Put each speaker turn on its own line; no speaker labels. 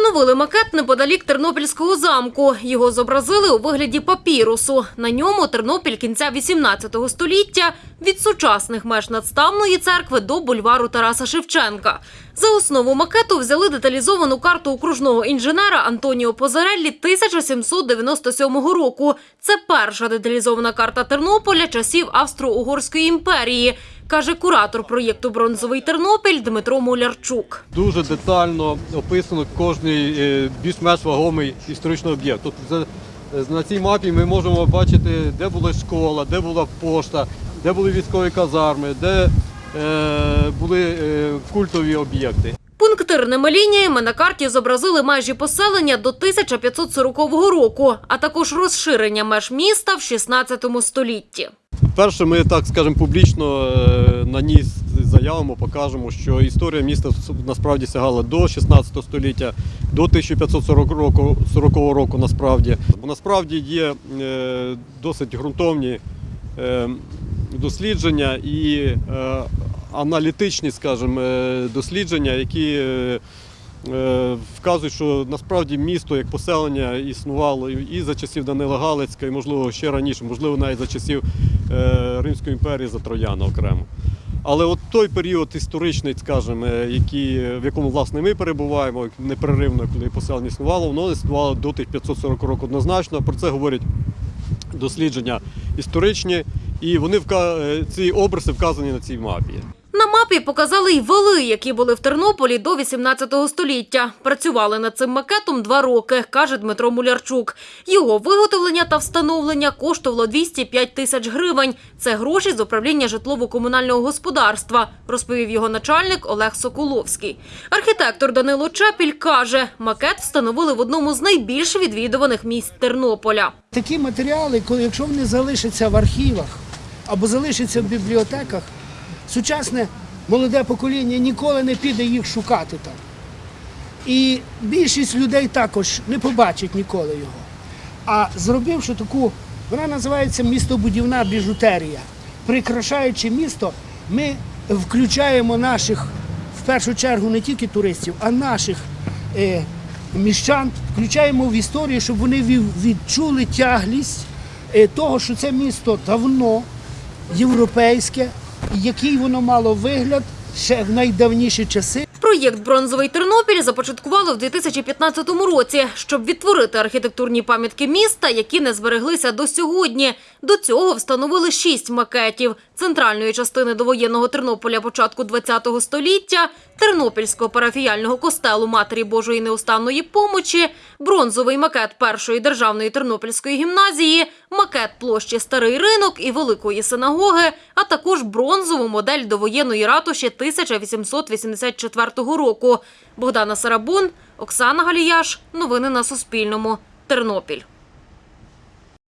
Встановили макет неподалік Тернопільського замку. Його зобразили у вигляді папірусу. На ньому Тернопіль кінця 18 століття від сучасних меж надставної церкви до бульвару Тараса Шевченка. За основу макету взяли деталізовану карту окружного інженера Антоніо Позареллі 1797 року. Це перша деталізована карта Тернополя часів Австро-Угорської імперії, каже куратор проєкту Бронзовий Тернопіль Дмитро Мулярчук.
Дуже детально описано кожний е, більш-менш вагомий історичний об'єкт. Тобто на цій мапі ми можемо бачити, де була школа, де була пошта, де були військові казарми, де е, були е, культові об'єкти.
Пунктирними лініями на карті зобразили межі поселення до 1540 року, а також розширення меж міста в 16 столітті.
Перше, ми так скажемо публічно е, на ній заявимо, покажемо, що історія міста насправді сягала до 16 століття, до 1540 року, 40 року насправді. Бо насправді є е, досить ґрунтовні е, дослідження і аналітичні, скажімо, дослідження, які вказують, що насправді місто як поселення існувало і за часів Данила Галицька, і можливо ще раніше, можливо, навіть за часів е, Римської імперії за Трояна окремо. Але от той період історичний, скажімо, е, який, в якому власне ми перебуваємо, непреривно, коли поселення існувало, воно існувало до тих 540 років однозначно. Про це говорять дослідження історичні, і вони е, ці образи вказані на цій мапі.
На мапі показали й вали, які були в Тернополі до 18 століття. Працювали над цим макетом два роки, каже Дмитро Мулярчук. Його виготовлення та встановлення коштувало 205 тисяч гривень. Це гроші з управління житлово-комунального господарства, розповів його начальник Олег Соколовський. Архітектор Данило Чепіль каже, макет встановили в одному з найбільш відвідуваних місць Тернополя.
Такі матеріали, якщо вони залишаться в архівах або залишаться в бібліотеках, сучасне молоде покоління ніколи не піде їх шукати там. І більшість людей також не побачить ніколи його. А зробивши таку, вона називається містобудівна біжутерія. Прикрашаючи місто, ми включаємо наших, в першу чергу, не тільки туристів, а наших е, міщан, включаємо в історію, щоб вони відчули тяглість е, того, що це місто давно європейське, який воно мало вигляд ще в найдавніші часи.
Проєкт Бронзовий Тернопіль започаткували в 2015 році, щоб відтворити архітектурні пам'ятки міста, які не збереглися до сьогодні. До цього встановили шість макетів центральної частини довоєнного Тернополя початку ХХ століття, Тернопільського парафіяльного костелу Матері Божої неустанної помочі, бронзовий макет першої державної тернопільської гімназії, макет площі Старий ринок і Великої синагоги, а також бронзову модель довоєнної ратуші 1884 року. Богдана Сарабун, Оксана Галіяш. Новини на Суспільному. Тернопіль.